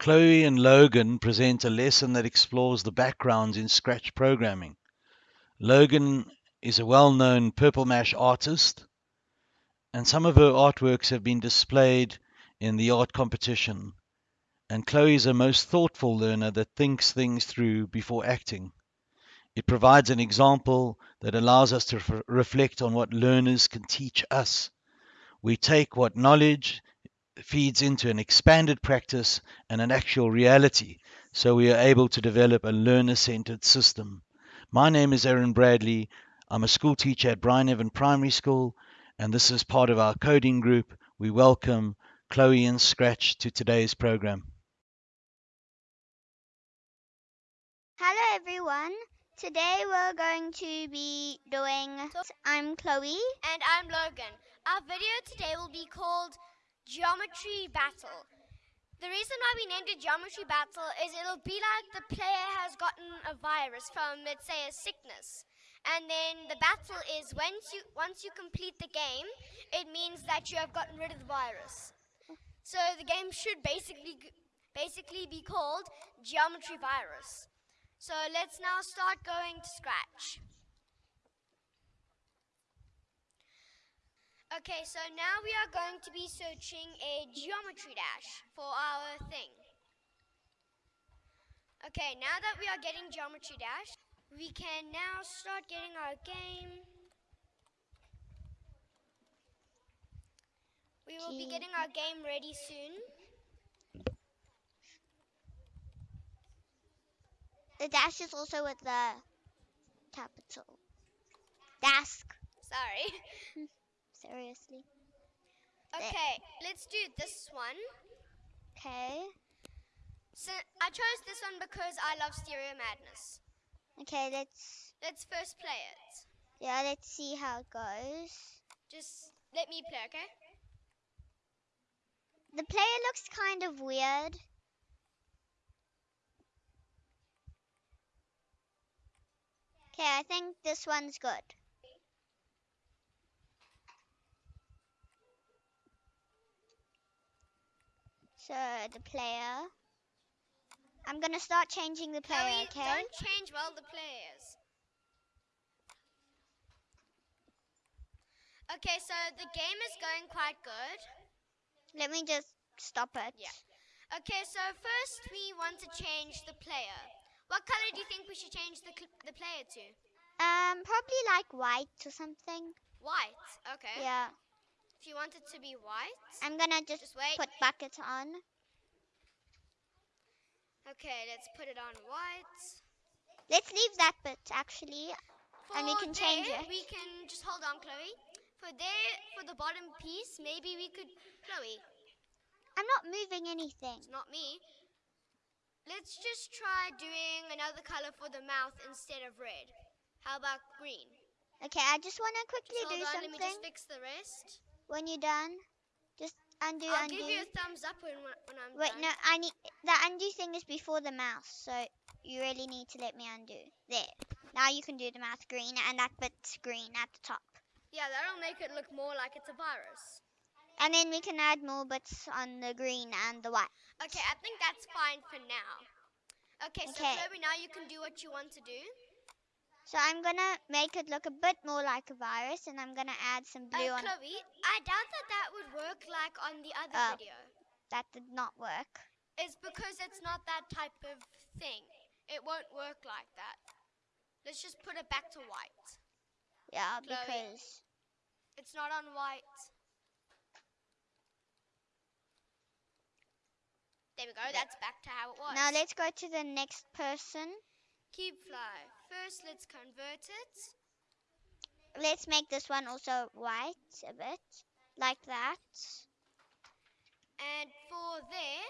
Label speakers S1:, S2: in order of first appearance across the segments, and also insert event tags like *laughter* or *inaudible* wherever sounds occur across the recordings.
S1: Chloe and Logan present a lesson that explores the backgrounds in Scratch programming. Logan is a well known Purple Mash artist, and some of her artworks have been displayed in the art competition. And Chloe is a most thoughtful learner that thinks things through before acting. It provides an example that allows us to f- reflect on what learners can teach us. We take what knowledge feeds into an expanded practice and an actual reality, so we are able to develop a learner centered system. My name is Aaron Bradley. I'm a school teacher at Brian Evan Primary School, and this is part of our coding group. We welcome Chloe and Scratch to today's program.
S2: Hello everyone. Today we're going to be doing I'm Chloe.
S3: And I'm Logan. Our video today will be called Geometry Battle. The reason why we named it Geometry Battle is it'll be like the player has gotten a virus from, let's say, a sickness. And then the battle is once you once you complete the game, it means that you have gotten rid of the virus. So the game should basically basically be called Geometry Virus. So let's now start going to Scratch. Okay, so now we are going to be searching a geometry dash for our thing. Okay, now that we are getting geometry dash, we can now start getting our game. We will be getting our game ready soon.
S2: The dash is also with the capital. Dask.
S3: Sorry. *laughs*
S2: Seriously.
S3: Okay, let's do this one.
S2: Okay.
S3: So I chose this one because I love Stereo Madness.
S2: Okay, let's
S3: Let's first play it.
S2: yeah, let's see how it goes.
S3: Just let me play, okay?
S2: The player looks kind of weird. Okay, I think this one's good. So the player. I'm gonna start changing the player,
S3: Chloe,
S2: okay?
S3: don't change while the players. Okay, so the game is going quite good.
S2: Let me just stop it.
S3: Yeah. Okay, so first we want to change the player. What color do you think we should change the the player to?
S2: Um, probably like white or something.
S3: White. Okay.
S2: Yeah.
S3: If you want it to be white.
S2: I'm gonna just,
S3: Just wait.
S2: put bucket on.
S3: Okay, let's put it on white.
S2: Let's leave that bit actually. And we
S3: For
S2: can change it.
S3: We can just hold on, Chloe. For there, for the bottom piece, maybe we could. Chloe,
S2: I'm not moving anything.
S3: it's not me. Let's just try doing another color for the mouth instead of red. How about green?
S2: Okay, I just wanna quickly
S3: Just hold
S2: do
S3: on, let me just fix the rest.
S2: When you're done, just undo,
S3: I'll
S2: undo.
S3: give you a thumbs up when, when I'm
S2: Wait,
S3: done.
S2: no, I need the undo thing is before the mouse, so you really need to let me undo. There. Now you can do the mouse green, and that bit's green at the top.
S3: Yeah, that'll make it look more like it's a virus.
S2: And then we can add more bits on the green and the white.
S3: Okay, I think that's fine for now. Okay, so
S2: Okay.
S3: Chloe, now you can do what you want to do.
S2: So I'm gonna make it look a bit more like a virus, and I'm gonna add some
S3: Uh,
S2: blue on.
S3: Chloe, I doubt that that would work like on the other
S2: Oh.
S3: video.
S2: That did not work.
S3: It's because it's not that type of thing. It won't work like that. Let's just put it back to white.
S2: Yeah,
S3: Chloe.
S2: because
S3: It's not on white. There we go. That's back to how it was.
S2: now let's go to the next person.
S3: keep fly. First, let's convert it.
S2: Let's make this one also white a bit, like that.
S3: And for there,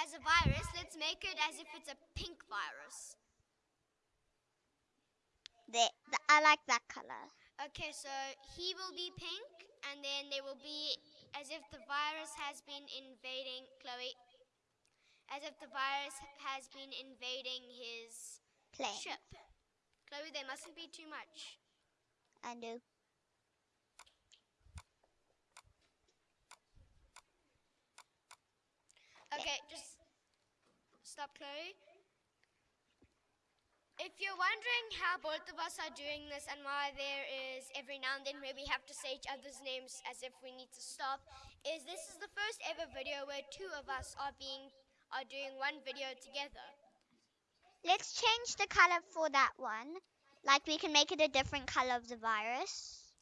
S3: as a virus, let's make it as if it's a pink virus.
S2: I like that color.
S3: Okay, so he will be pink, and then there will be as if the virus has been invading Chloe. As if the virus has been invading his
S2: Plane.
S3: ship. Chloe, there mustn't be too much.
S2: Undo.
S3: Okay, just Stop, Chloe. If you're wondering how both of us are doing this and why there is every now and then where we have to say each other's names as if we need to stop, is this is the first ever video where two of us are being are doing one video together.
S2: Let's change the color for that one. Like we can make it a different color of the virus.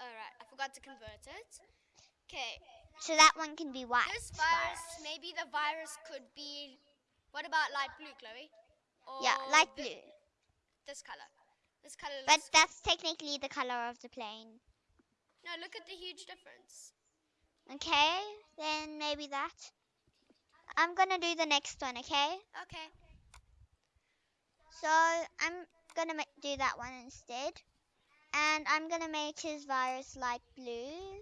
S3: Alright, I forgot to convert it. Okay,
S2: So that one can be white.
S3: this virus, maybe the virus could be. What about light blue, Chloe? Or
S2: Yeah, light blue.
S3: This color. This color
S2: But that's technically the color of the plane.
S3: no, look at the huge difference.
S2: Okay, then maybe that. I'm gonna do the next one, okay?
S3: Okay.
S2: So I'm gonna ma- do that one instead. And I'm gonna make his virus light blue.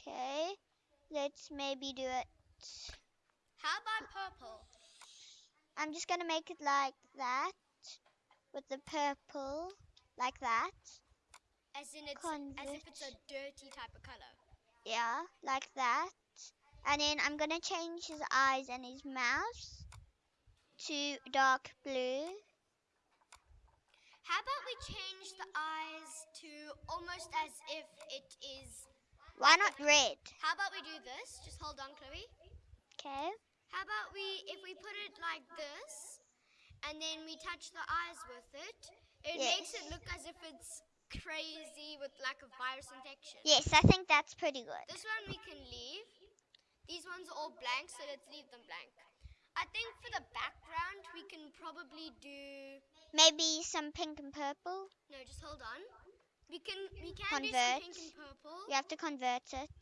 S2: Okay, let's maybe do it.
S3: How about purple?
S2: I'm just gonna make it like that with the purple, like that.
S3: As in it's as if it's a dirty type of color.
S2: Yeah, like that. And then I'm gonna change his eyes and his mouth to dark blue.
S3: How about we change the eyes to almost as if it is.
S2: Why not red?
S3: How about we do this? Just hold on, Chloe.
S2: Okay.
S3: How about we, if we put it like this, and then we touch the eyes with it, it makes it look as if it's crazy with like a virus infection.
S2: Yes, I think that's pretty good.
S3: This one we can leave. These ones are all blank, so let's leave them blank. I think for the background, we can probably do.
S2: Maybe some pink and purple.
S3: No, just hold on. We can we can do some pink and purple.
S2: You have to convert it.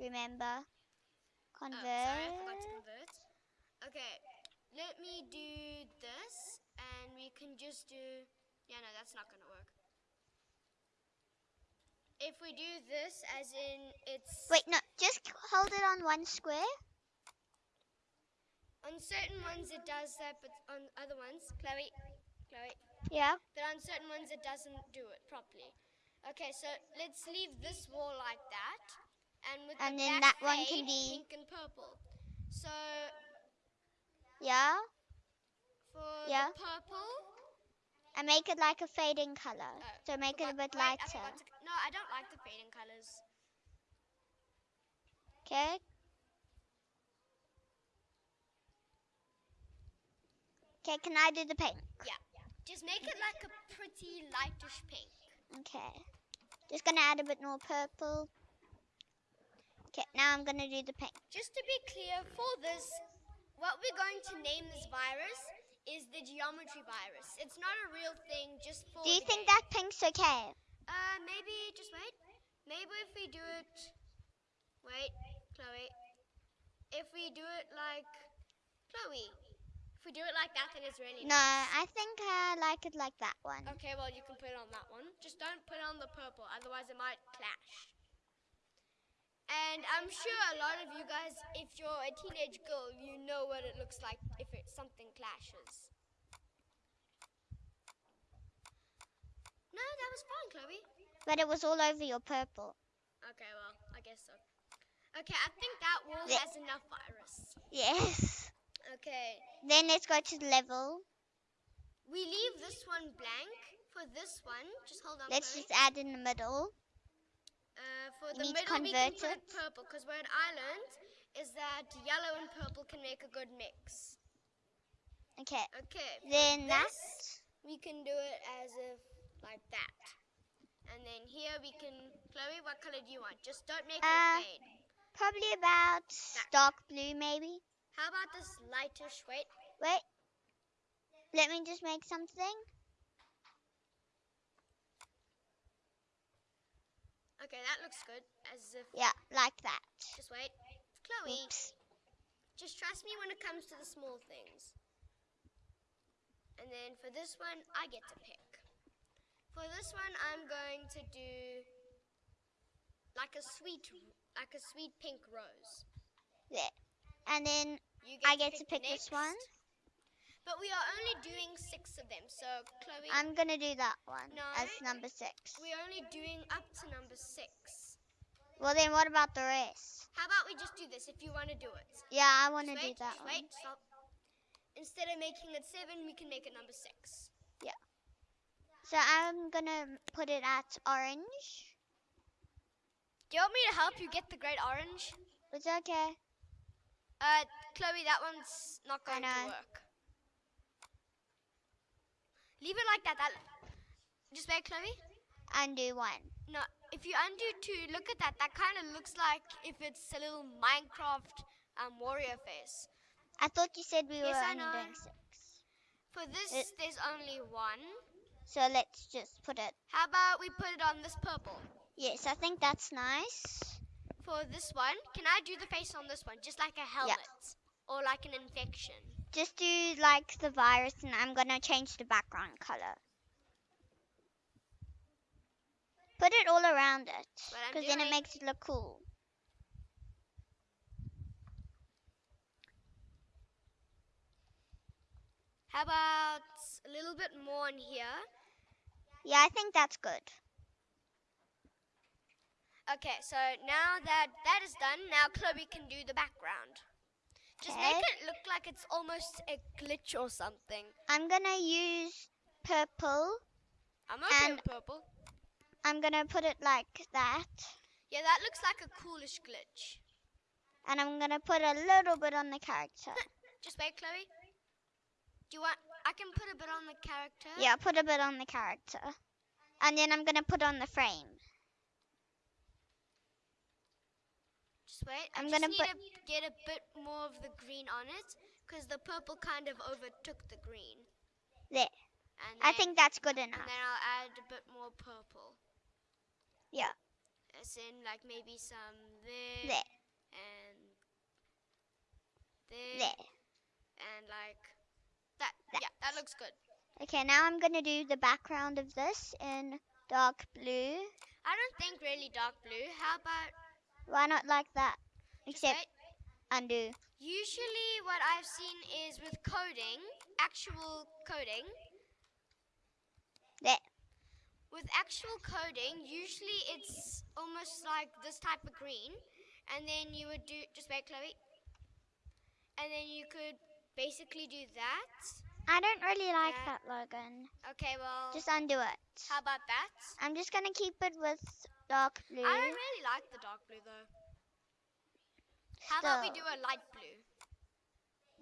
S2: Remember.
S3: Oh,
S2: Convert.
S3: sorry, I forgot to convert. Okay, let me do this, and we can just do. Yeah, no, that's not gonna work. If we do this, as in it's
S2: Wait, no, just hold it on one square.
S3: on certain ones it does that, but on other ones, Chloe, Chloe,
S2: Yeah.
S3: but on certain ones it doesn't do it properly. Okay, so let's leave this wall like that, and with
S2: And
S3: the
S2: then that one can be-
S3: pink and purple. So
S2: Yeah.
S3: for
S2: Yeah.
S3: the purple.
S2: And make it like a fading color.
S3: Oh,
S2: So make it a bit lighter.
S3: To- no, I don't like the fading colors.
S2: Okay. Okay, can I do the pink? Yeah.
S3: Just make it like a pretty lightish pink.
S2: Okay. Just gonna add a bit more purple. Okay, now I'm gonna do the pink.
S3: Just to be clear, for this, what we're going to name this virus is the geometry virus. It's not a real thing, just for.
S2: Do you think
S3: game.
S2: that pink's okay?
S3: Uh, maybe just wait. Maybe if we do it. Wait, Chloe. If we do it like Chloe. If we do it like that, then it's really
S2: No,
S3: nice.
S2: I think I like it like that one.
S3: Okay, well you can put it on that one. Just don't put it on the purple, otherwise it might clash. And I'm sure a lot of you guys, if you're a teenage girl, you know what it looks like if it something clashes. No, that was fine, Chloe.
S2: But it was all over your purple.
S3: Okay, well, I guess so. Okay, I think that wall
S2: Yeah.
S3: has enough virus.
S2: Yes.
S3: Okay,
S2: Then let's go to the level.
S3: we leave this one blank. For this one, just hold on.
S2: Let's
S3: Chloe.
S2: just add in the middle.
S3: Uh, for
S2: You
S3: the
S2: need to
S3: middle, we can
S2: convert
S3: put it purple because what I learned is that yellow and purple can make a good mix.
S2: Okay.
S3: Okay.
S2: Then that.
S3: we can do it as if like that. And then here we can. Chloe, what color do you want? Just don't make
S2: Uh,
S3: it fade.
S2: Probably about dark blue, maybe.
S3: How about this lightish? Wait.
S2: Wait. Let me just make something.
S3: Okay, that looks good. As if.
S2: Yeah, like that.
S3: Just wait. Chloe,
S2: Oops.
S3: just trust me when it comes to the small things. And then for this one, I get to pick. For this one, I'm going to do like a sweet, like a sweet pink rose.
S2: There. And then
S3: You
S2: I get to
S3: the
S2: pick this one.
S3: But we are only doing six of them, so Chloe,
S2: I'm gonna do that one
S3: No.
S2: as number six.
S3: we're only doing up to number six.
S2: Well, then what about the rest?
S3: How about we just do this if you want to do it?
S2: Yeah, I want to do that
S3: just
S2: one.
S3: wait, stop. Instead of making it seven, we can make it number six.
S2: So I'm gonna put it at orange.
S3: Do you want me to help you get the great orange?
S2: It's okay.
S3: Uh, Chloe, that one's not going to work. Leave it like that. That. Just wait, Chloe.
S2: Undo one.
S3: No, if you undo two, look at that. That kind of looks like if it's a little Minecraft um, warrior face.
S2: I thought you said we
S3: Yes,
S2: were
S3: I
S2: only
S3: know.
S2: doing six.
S3: For this,
S2: It-
S3: there's only one.
S2: So let's just put it.
S3: How about we put it on this purple?
S2: Yes, I think that's nice.
S3: For this one, can I do the face on this one, just like a helmet or like an infection?
S2: Just do like the virus, and I'm gonna change the background color. Put it all around it, because then it makes it look cool.
S3: How about a little bit more in here?
S2: Yeah, I think that's good.
S3: Okay, so now that that is done, now Chloe can do the background. Just make it look like it's almost a glitch or something.
S2: I'm gonna use purple.
S3: I'm okay
S2: And-
S3: with purple.
S2: I'm gonna put it like that,
S3: Yeah, that looks like a coolish glitch.
S2: and I'm gonna put a little bit on the character. *laughs*
S3: Just wait, Chloe. Do you want? I can put a bit on the character.
S2: Yeah, put a bit on the character, and then I'm gonna put on the frame.
S3: Just wait.
S2: I'm gonna put-
S3: get a bit more of the green on it, because the purple kind of overtook the green.
S2: There.
S3: And
S2: I think that's good enough.
S3: And then I'll add a bit more purple.
S2: Yeah.
S3: As in, like maybe some there,
S2: There,
S3: and there,
S2: there.
S3: and like that.
S2: That.
S3: Yeah, that looks good.
S2: Okay, now I'm gonna do the background of this in dark blue.
S3: I don't think really dark blue. How about
S2: Why not like that? Except
S3: wait?
S2: undo.
S3: Usually, what I've seen is with coding, actual coding.
S2: There.
S3: With actual coding, usually it's almost like this type of green, and then you would do just wait, Chloe. And then you could basically do that.
S2: I don't really like
S3: That-
S2: that, Logan.
S3: Okay, well,
S2: Just undo it.
S3: how about that?
S2: I'm just gonna keep it with dark blue.
S3: I don't really like the dark blue though. How about we do a light blue?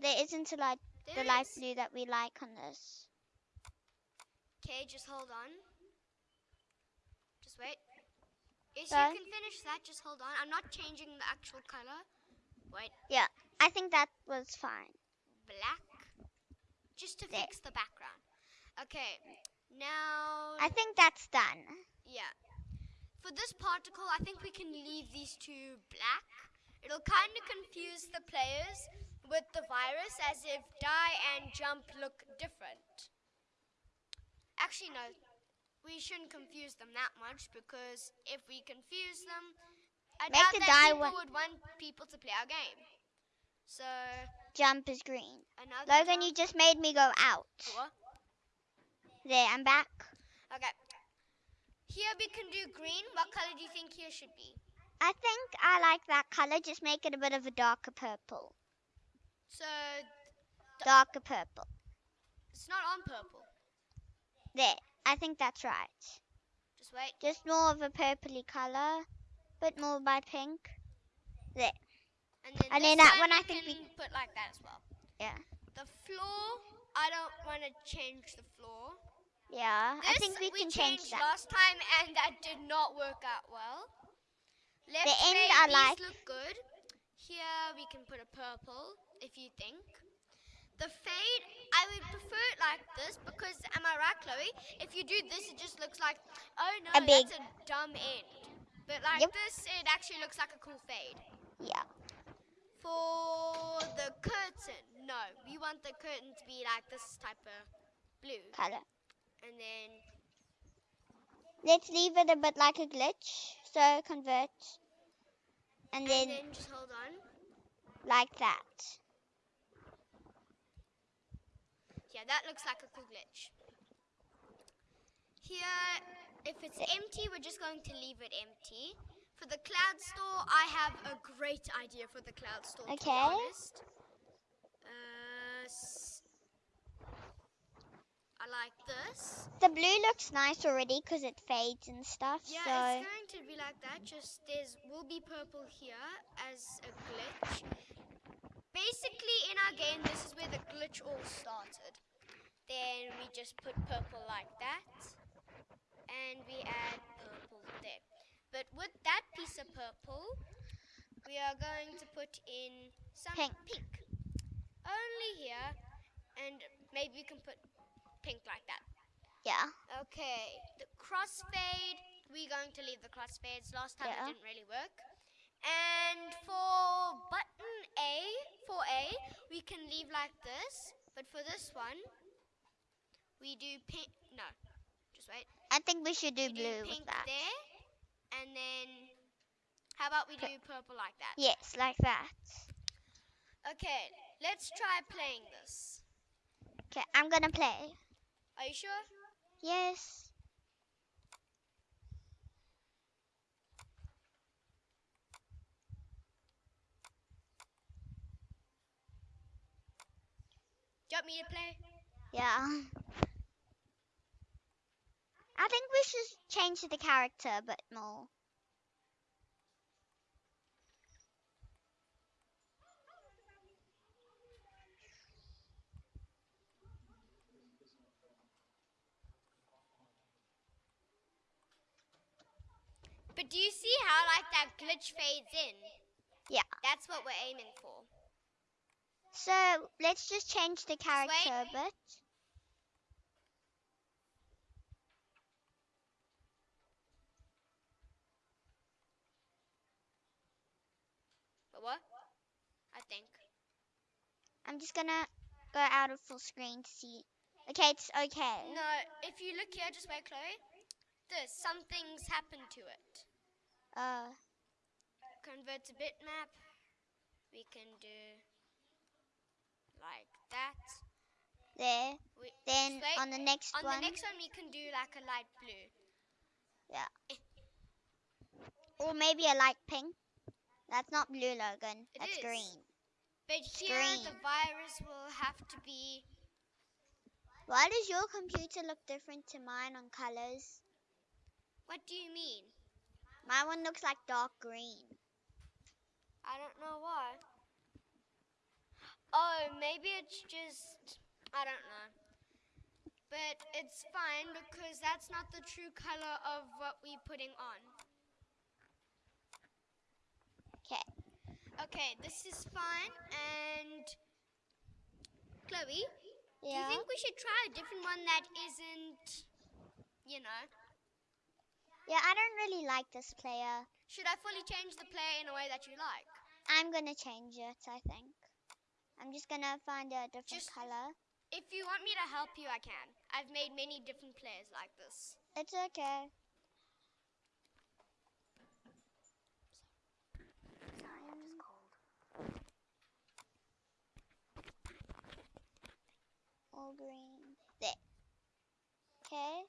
S2: There isn't a light,
S3: There
S2: the light blue that we like on this.
S3: Okay, just hold on. Just wait. If
S2: Sorry?
S3: you can finish that. Just hold on. I'm not changing the actual color. Wait, Yeah,
S2: I think that was fine.
S3: Black. Just to
S2: There.
S3: fix the background. Okay, now.
S2: I think that's done.
S3: yeah. For this particle, I think we can leave these two black. It'll kind of confuse the players with the virus as if die and jump look different. Actually, no. We shouldn't confuse them that much because if we confuse them, I
S2: Make
S3: doubt
S2: the
S3: that
S2: die
S3: people would want people to play our game. So,
S2: Jump is green.
S3: another
S2: Logan,
S3: jump-
S2: you just made me go out.
S3: What?
S2: There, I'm back.
S3: Okay. Here we can do green. What color do you think here should be?
S2: I think I like that color. Just make it a bit of a darker purple.
S3: So
S2: Darker purple.
S3: it's not on purple.
S2: There. I think that's right.
S3: Just wait.
S2: Just more of a purpley color. Bit more by pink. There.
S3: And then,
S2: And then that
S3: one
S2: I
S3: we
S2: think we-
S3: can put like that as well.
S2: Yeah.
S3: The floor, I don't want to change the floor.
S2: Yeah. I think we can change that.
S3: last time, and that did not work out well. Left
S2: The end I like.
S3: look good. Here we can put a purple, if you think. The fade, I would prefer it like this because, am I right, Chloe? If you do this, it just looks like, oh no,
S2: A big-
S3: that's a dumb end. But like
S2: Yep.
S3: this, it actually looks like a cool fade.
S2: Yeah.
S3: For the curtain, no, we want the curtain to be like this type of blue,
S2: Color.
S3: and then
S2: Let's leave it a bit like a glitch. So convert. And
S3: and
S2: then
S3: then just hold on.
S2: like that.
S3: Yeah, that looks like a cool glitch. Here, if it's empty, we're just going to leave it empty. For the cloud store, I have a great idea for the cloud store.
S2: Okay.
S3: Uh, I like this.
S2: The blue looks nice already because it fades and stuff.
S3: Yeah,
S2: so
S3: it's going to be like that. Just there's will be purple here as a glitch. Basically, in our game, this is where the glitch all started. Then we just put purple like that, and we add. But with that piece of purple, we are going to put in some
S2: Pink.
S3: pink. Only here, and maybe we can put pink like that.
S2: yeah.
S3: Okay, the crossfade, we're going to leave the crossfades. Last time
S2: Yeah.
S3: it didn't really work. And for button A, for A, we can leave like this. But for this one, we do pink. No, just wait.
S2: I think we should do
S3: We
S2: blue
S3: do
S2: with that.
S3: there. And then, how about we do purple like that?
S2: Yes, like that.
S3: Okay, let's try playing this.
S2: Okay, I'm gonna play.
S3: Are you sure?
S2: Yes.
S3: Do you want me to play?
S2: Yeah. I think we should change the character a bit more.
S3: But do you see how like that glitch fades in?
S2: Yeah.
S3: That's what we're aiming for.
S2: So let's just change the character a bit.
S3: But what? I think.
S2: I'm just gonna go out of full screen to see. Okay, it's okay.
S3: No, if you look here, just wait, Chloe. This, something's happened to it.
S2: Uh,
S3: Convert to bitmap. We can do like that.
S2: there.
S3: We,
S2: Then
S3: wait.
S2: on the next
S3: on
S2: one, On
S3: the next one, we can do like a light blue. Yeah.
S2: or maybe a light pink. That's not blue, Logan.
S3: It
S2: That's
S3: is.
S2: green.
S3: But here, the virus will have to be.
S2: Why does your computer look different to mine on colors?
S3: What do you mean?
S2: My one looks like dark green.
S3: I don't know why. Oh, maybe it's just. I don't know. But it's fine because that's not the true color of what we're putting on.
S2: Okay.
S3: Okay, this is fine. And. Chloe, do you think we should try a different one that isn't. You know.
S2: Yeah, I don't really like this player.
S3: Should I fully change the player in a way that you like?
S2: I'm gonna change it, I think. I'm just gonna find a different
S3: Just-
S2: color.
S3: If you want me to help you, I can. I've made many different players like this.
S2: It's okay. All green. There. Okay.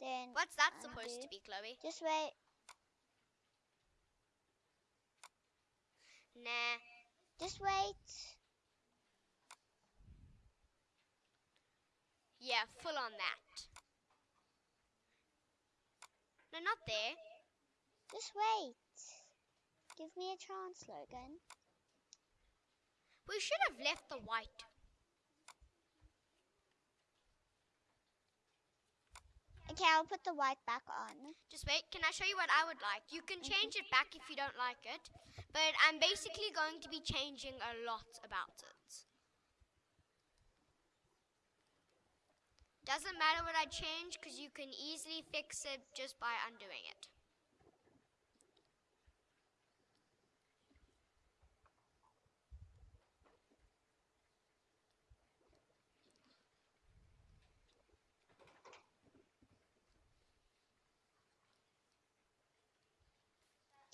S2: Then
S3: What's that
S2: Undo.
S3: supposed to be, Chloe?
S2: just wait.
S3: Nah.
S2: Just wait.
S3: Yeah, full on that. No, not there.
S2: Just wait. Give me a chance, Logan.
S3: We should have left the white.
S2: Okay, I'll put the white back on.
S3: Just wait, can I show you what I would like? You can change it back if you don't like it, but I'm basically going to be changing a lot about it. Doesn't matter what I change because you can easily fix it just by undoing it.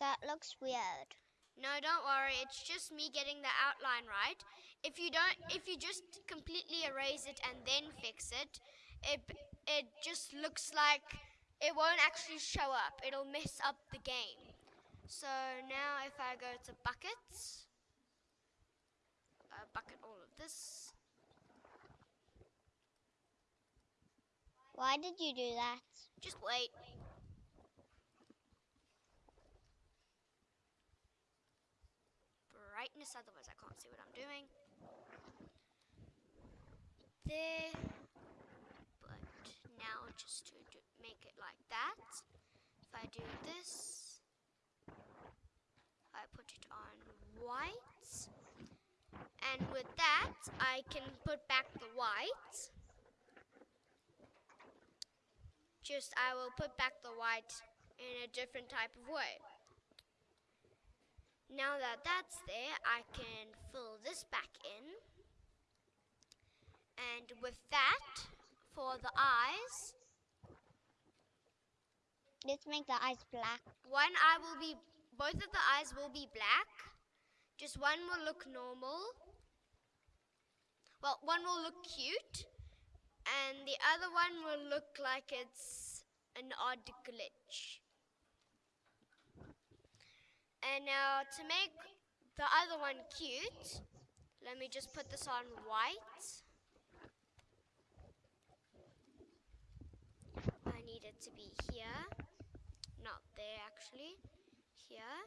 S2: That looks weird.
S3: No, don't worry. It's just me getting the outline right. If you don't, if you just completely erase it and then fix it, it it just looks like it won't actually show up. It'll mess up the game. So now if I go to buckets, uh, bucket all of this.
S2: Why did you do that?
S3: Just wait. Brightness, otherwise I can't see what I'm doing. There. But now just to do, make it like that, if I do this, I put it on white. And with that, I can put back the white. Just I will put back the white in a different type of way. Now that that's there, I can fill this back in. And with that, for the eyes,
S2: Let's make the eyes black.
S3: one eye will be, both of the eyes will be black. Just one will look normal. Well, one will look cute. And the other one will look like it's an odd glitch. And now to make the other one cute, let me just put this on white. I need it to be here, not there actually, here.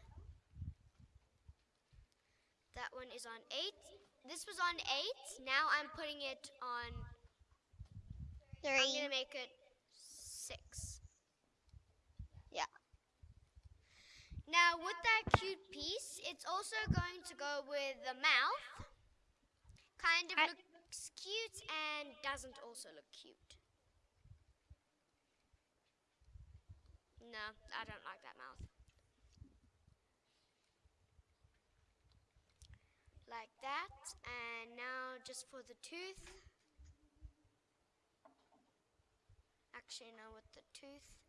S3: That one is on 8. This was on 8, now I'm putting it on, I'm going to make it 6.
S2: Yeah.
S3: Now with that cute piece, it's also going to go with the mouth. Kind of
S2: I-
S3: looks cute and doesn't also look cute. No, I don't like that mouth. Like that, and now just for the tooth. Actually, no, with the tooth.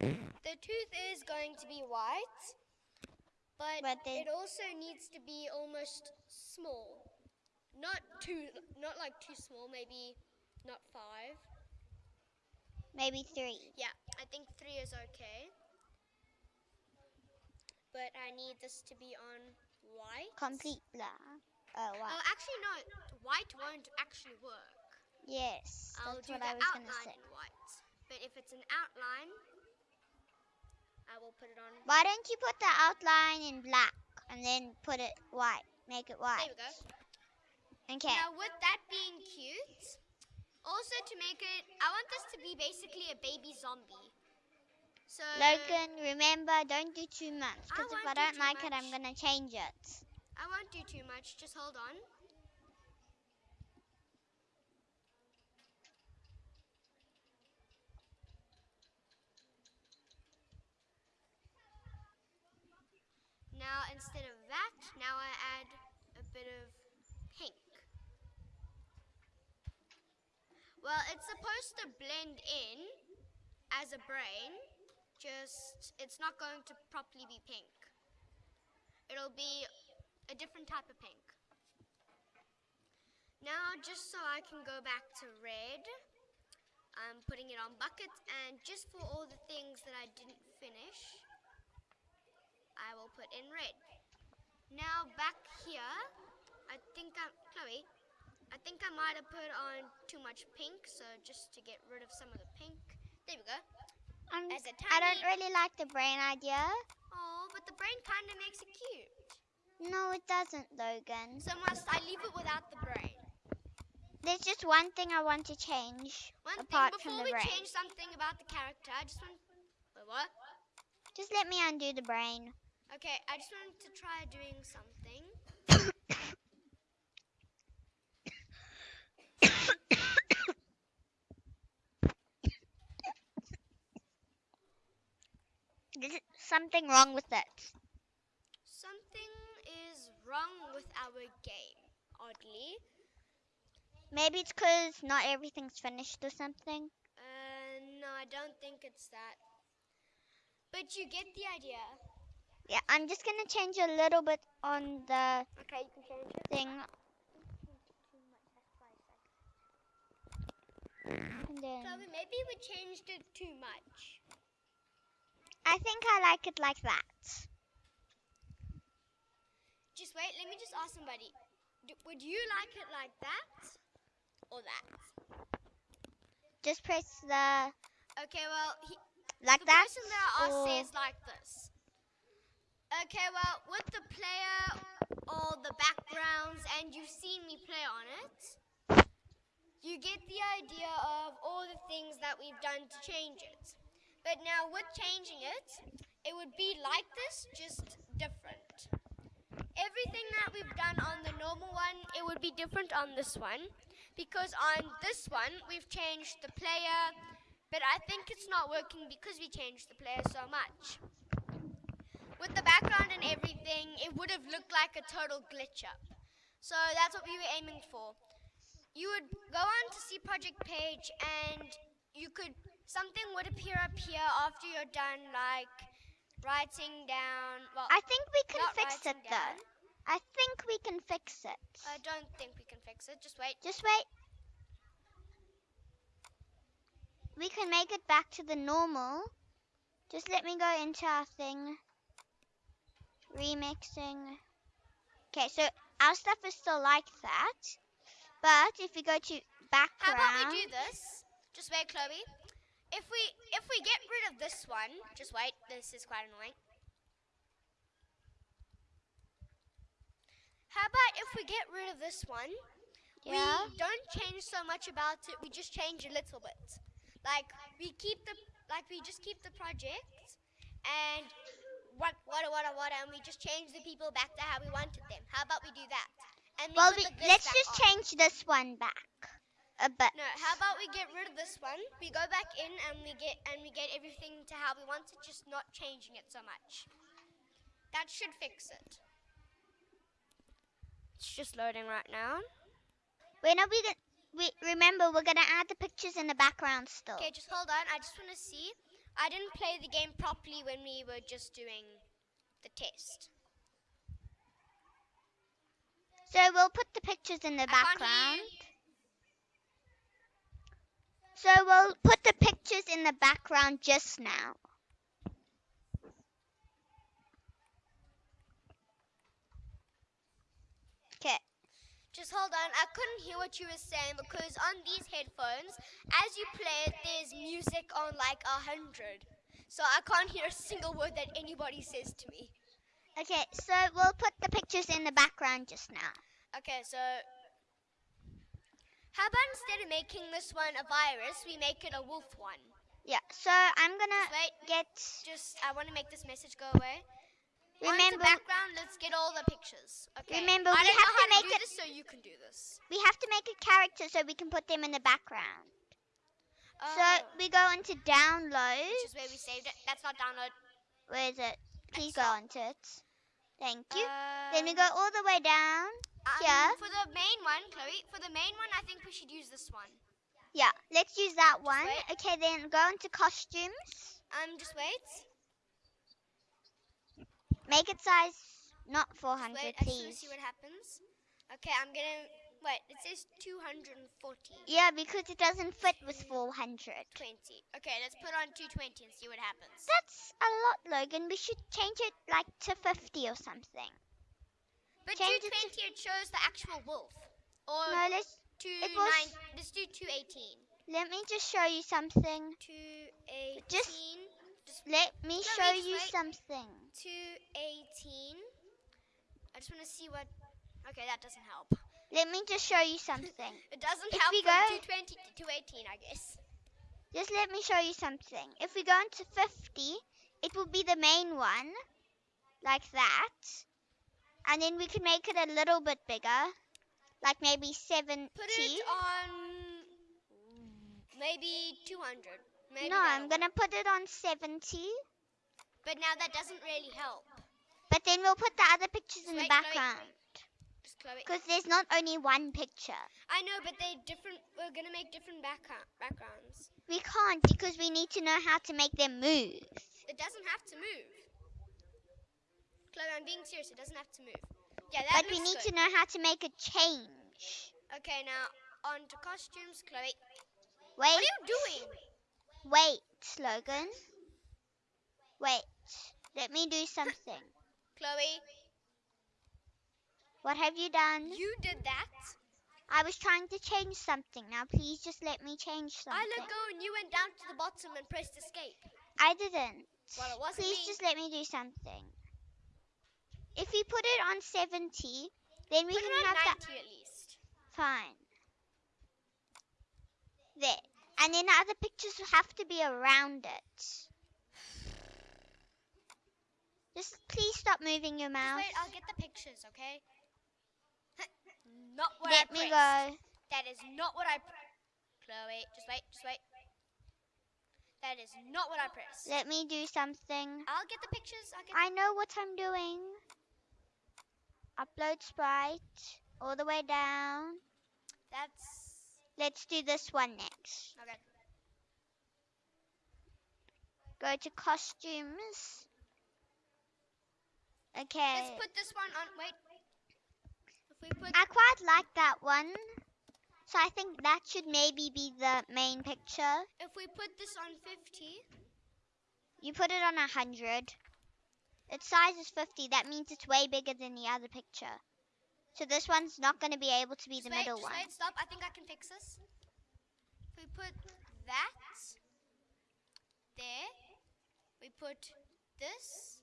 S3: The tooth is going to be white, but,
S2: But
S3: it also needs to be almost small. Not too, not like too small, maybe not five.
S2: Maybe three.
S3: Yeah, I think three is okay. But I need this to be on white.
S2: Complete black. Oh, wow.
S3: Oh, actually, no, white won't actually work.
S2: Yes,
S3: I'll
S2: that's
S3: do
S2: what
S3: the
S2: I was gonna
S3: outline
S2: say.
S3: white. But if it's an outline, I will put it on.
S2: Why don't you put the outline in black and then put it white? Make it white.
S3: There we go.
S2: Okay.
S3: Now, with that being cute, also to make it, I want this to be basically a baby zombie. So,
S2: Logan, remember, don't do too much. Because if I
S3: do
S2: don't
S3: too
S2: like it, I'm gonna change it.
S3: I won't do too much, just hold on. Now, instead of that, now I add a bit of pink. Well, it's supposed to blend in as a brain, just it's not going to properly be pink. It'll be a different type of pink. Now, just so I can go back to red, I'm putting it on buckets, and just for all the things that I didn't finish, I will put in red. Now, back here, I think I'm, Chloe, I think I might have put on too much pink, so just to get rid of some of the pink. There we go. A
S2: I don't really like the brain idea.
S3: Oh, but the brain kind of makes it cute.
S2: No, it doesn't, Logan.
S3: So must I leave it without the brain?
S2: There's just one thing I want to change
S3: One
S2: apart
S3: thing
S2: from
S3: before
S2: the
S3: we
S2: brain.
S3: change something about the character, I just want. Wait, what?
S2: Just let me undo the brain.
S3: Okay, I just wanted to try doing something.
S2: There's something wrong with it.
S3: Something is wrong with our game, oddly.
S2: Maybe it's because not everything's finished or something.
S3: Uh, no, I don't think it's that. But you get the idea.
S2: Yeah, I'm just gonna change a little bit on the
S3: Okay, you can change it.
S2: thing. And then
S3: Chloe, maybe we changed it too much.
S2: I think I like it like that.
S3: Just wait, let me just ask somebody. D- would you like it like that or that?
S2: Just press the
S3: Okay, well, he,
S2: like
S3: the
S2: that.
S3: person that I asked says like this. Okay, well, with the player or the backgrounds, and you've seen me play on it, you get the idea of all the things that we've done to change it. But now, with changing it, it would be like this, just different. Everything that we've done on the normal one, it would be different on this one. Because on this one, we've changed the player, but I think it's not working because we changed the player so much. With the background and everything, it would have looked like a total glitch up. So that's what we were aiming for. You would go on to see project page and you could something would appear up here after you're done like writing down well
S2: I think we can fix it though.
S3: down.
S2: I think we can fix it.
S3: I don't think we can fix it. Just wait.
S2: Just wait. We can make it back to the normal. Just let me go into our thing. Remixing. Okay, so our stuff is still like that. But if we go to background.
S3: How about we do this? Just wait, Chloe. If we if we get rid of this one, just wait. This is quite annoying. How about if we get rid of this one?
S2: yeah.
S3: We don't change so much about it. We just change a little bit. Like we keep the like we just keep the project and what what what what and we just change the people back to how we wanted them. How about we do that? And
S2: Well, we, let's just
S3: on.
S2: change this one back a bit.
S3: No, how about we get rid of this one? We go back in and we get and we get everything to how we want it, just not changing it so much. That should fix it. It's just loading right now.
S2: When are we gonna? We remember we're gonna add the pictures in the background still.
S3: Okay, just hold on. I just want to see. I didn't play the game properly when we were just doing the test.
S2: So we'll put the pictures in the
S3: I
S2: background. So we'll put the pictures in the background just now. Okay.
S3: Just hold on. I couldn't hear what you were saying because on these headphones, as you play it, there's music on like a hundred. So I can't hear a single word that anybody says to me.
S2: Okay, so we'll put the pictures in the background just now.
S3: Okay, so how about instead of making this one a virus, we make it a wolf one?
S2: Yeah, so I'm gonna
S3: Just wait.
S2: get.
S3: Just I want to make this message go away.
S2: Remember,
S3: the background, let's get all the pictures. Okay.
S2: Remember,
S3: I
S2: we have to
S3: how to
S2: make it-
S3: so you can do this.
S2: we have to make a character so we can put them in the background. So
S3: Oh,
S2: we go into download.
S3: which is where we saved it. That's not download.
S2: Where is it? Please go onto it. Thank you.
S3: Uh,
S2: then we go all the way down.
S3: um,
S2: here.
S3: For the main one, Chloe. For the main one, I think we should use this one.
S2: Yeah, let's use that one.
S3: wait.
S2: Okay, then go into costumes.
S3: Um, just wait.
S2: Make it size not 400,
S3: wait. I
S2: please.
S3: see what happens. Okay, I'm gonna wait. It says 240.
S2: Yeah, because it doesn't fit with 400.
S3: 20. Okay, let's put on 220 and see what happens.
S2: That's a lot, Logan. We should change it like to 50 or something.
S3: But
S2: change
S3: 220 it shows the actual wolf. Or
S2: No, let's
S3: two
S2: was-
S3: nine. Let's do 218.
S2: let me just show you something.
S3: 218.
S2: Just- Let me
S3: No,
S2: show you
S3: wait.
S2: something.
S3: 218. I just want to see what. Okay, that doesn't help.
S2: Let me just show you something. *laughs*
S3: It doesn't
S2: If
S3: help
S2: we go-
S3: 220 to 218, I guess.
S2: Just let me show you something. If we go into 50, it will be the main one, like that. And then we can make it a little bit bigger, like maybe 70.
S3: Put it on maybe 200. Maybe
S2: no, I'm going to put it on 70.
S3: But now that doesn't really help.
S2: But then we'll put the other pictures in the
S3: Wait, Chloe.
S2: background. Because there's not only one picture.
S3: I know, but they're different. We're gonna make different background backgrounds.
S2: We can't because we need to know how to make them move.
S3: It doesn't have to move. Chloe, I'm being serious. It doesn't have to move. Yeah, that
S2: But we need
S3: good.
S2: to know how to make a change.
S3: Okay, now on to costumes, Chloe.
S2: Wait,
S3: What are you doing?
S2: wait, Logan. Wait. Let me do something. *laughs*
S3: Chloe,
S2: What have you done?
S3: you did that.
S2: I was trying to change something. Now please just let me change something.
S3: I let go and you went down to the bottom and pressed escape.
S2: I didn't.
S3: Well, it wasn't
S2: Please
S3: me.
S2: just let me do something. If we put it on 70, then we
S3: Put
S2: can
S3: it
S2: have
S3: on
S2: that.
S3: 90 at least.
S2: Fine. There. And then the other pictures will have to be around it. Just please stop moving your
S3: Just
S2: mouse.
S3: wait, I'll get the pictures, okay? *laughs* not what
S2: Let
S3: I
S2: me
S3: pressed.
S2: go.
S3: That is not what I. Chloe, just wait, just wait. That is not what I pressed.
S2: Let me do something.
S3: I'll get the pictures. Get.
S2: I know what I'm doing. Upload sprite all the way down.
S3: That's
S2: Let's do this one next.
S3: okay.
S2: Go to costumes. Okay.
S3: Let's put this one on. Wait. If we put
S2: I quite like that one. So I think that should maybe be the main picture.
S3: if we put this on 50,
S2: You put it on a 100. Its size is 50. That means it's way bigger than the other picture. So this one's not going to be able to be
S3: just
S2: the
S3: wait,
S2: middle one.
S3: wait, stop. I think I can fix this. If we put that there, we put this.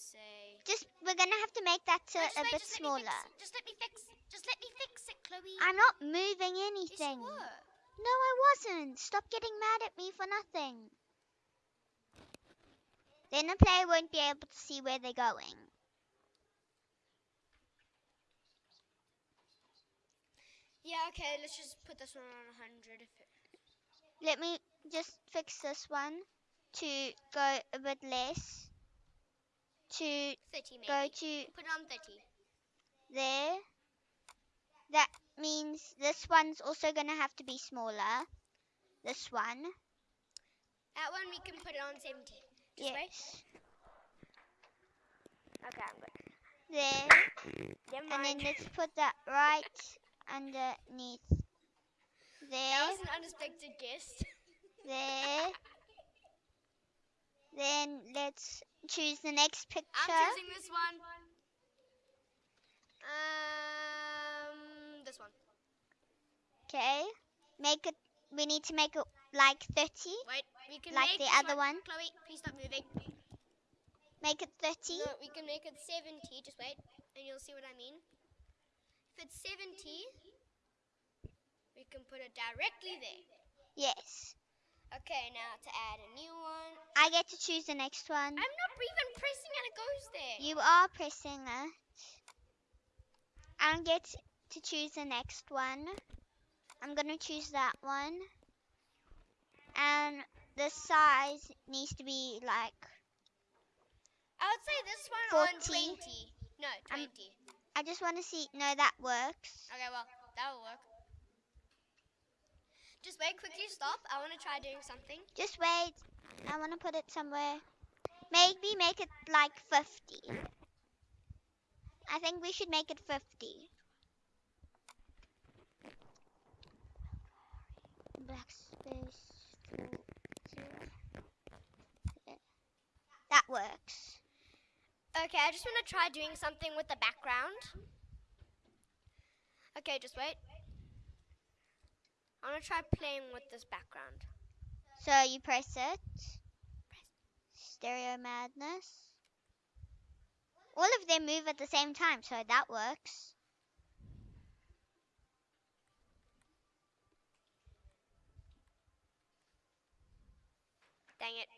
S3: Gonna say.
S2: Just we're going to have to make that a
S3: wait,
S2: bit
S3: just let
S2: smaller.
S3: fix it. Just let me fix. Just let me fix it, Chloe.
S2: I'm not moving
S3: Yes, you
S2: anything.
S3: were.
S2: No, I wasn't. Stop getting mad at me for nothing. Then the player won't be able to see where they're going.
S3: Yeah, okay, let's just put this one on 100. If it,
S2: Let me just fix this one to go a bit less. To
S3: 30 maybe.
S2: go to
S3: Put it on 30.
S2: there. That means this one's also going to have to be smaller. This one.
S3: That one we can put it on 70. Just wait.
S2: Yes.
S3: Okay, I'm good.
S2: There. And then let's put that right underneath.
S3: that
S2: There.
S3: was an unexpected guest.
S2: There. *laughs* Then let's choose the next picture.
S3: I'm choosing this one. Um, this one.
S2: Okay. Make it. We need to make it like 30.
S3: Wait, we can
S2: Like
S3: make
S2: the other one?
S3: Chloe, please stop moving.
S2: Make it 30.
S3: No, we can make it 70. Just wait, and you'll see what I mean. If it's 70, we can put it directly there.
S2: Yes.
S3: Okay, now to add a new one.
S2: I get to choose the next one.
S3: I'm not even pressing and it goes there.
S2: You are pressing it. I get to choose the next one. I'm gonna choose that one. And the size needs to be like
S3: I would say this one on 20. No, 20.
S2: I'm- I just want to see no that works.
S3: okay, well, that will work. Just wait, quickly stop. I want to try doing something.
S2: Just wait. I want to put it somewhere. Maybe make it like 50. I think we should make it 50. Backspace. two, zero. There. That works.
S3: Okay, I just want to try doing something with the background. Okay, just wait. I want to try playing with this background.
S2: So you press it. Stereo madness. All of them move at the same time, so that works.
S3: Dang it.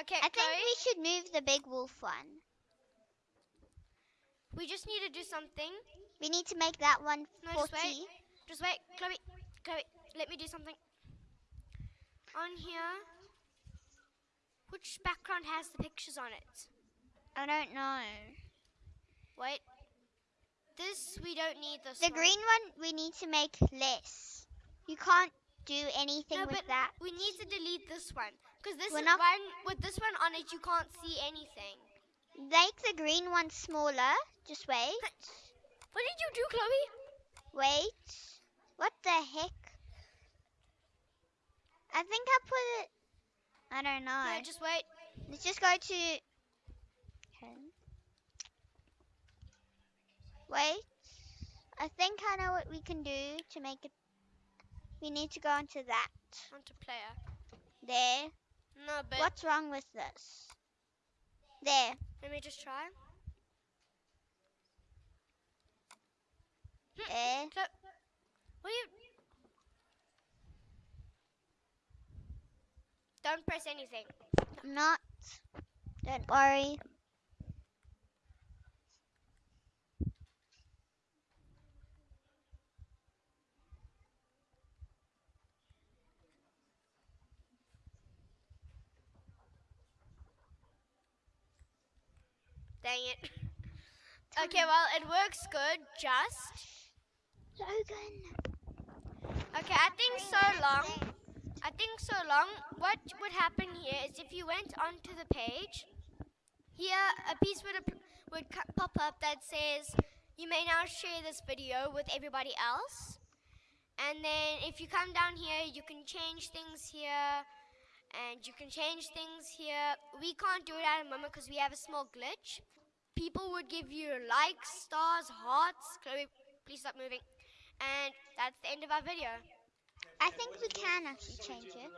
S3: Okay,
S2: I think we should move the big wolf one.
S3: we just need to do something.
S2: We need to make that one
S3: No,
S2: 40.
S3: just wait. Just wait, Chloe. Chloe, let me do something. On here, which background has the pictures on it?
S2: I don't know.
S3: Wait. This we don't need this.
S2: The
S3: one.
S2: green one we need to make less. You can't do anything
S3: No,
S2: with
S3: but
S2: that.
S3: we need to delete this one because this one with this one on it. You can't see anything.
S2: Make the green one smaller. Just wait.
S3: What did you do, Chloe?
S2: Wait. What the heck? I think I put it. I don't know.
S3: No, just wait.
S2: Let's just go to. Okay. Wait. I think I know what we can do to make it. We need to go into that.
S3: Onto player.
S2: There.
S3: No, but
S2: What's wrong with this? There.
S3: let me just try.
S2: There.
S3: So, what do you? Don't press anything.
S2: I'm not. Don't worry.
S3: Dang it. Okay, well, it works good, just.
S2: Logan.
S3: Okay, I think so long. I think so long. What would happen here is if you went onto the page, here a piece would would pop up that says you may now share this video with everybody else. And then if you come down here, you can change things here, and you can change things here. We can't do it at the moment because we have a small glitch. People would give you likes, stars, hearts. Chloe, please stop moving. And that's the end of our video.
S2: I think we can actually change it.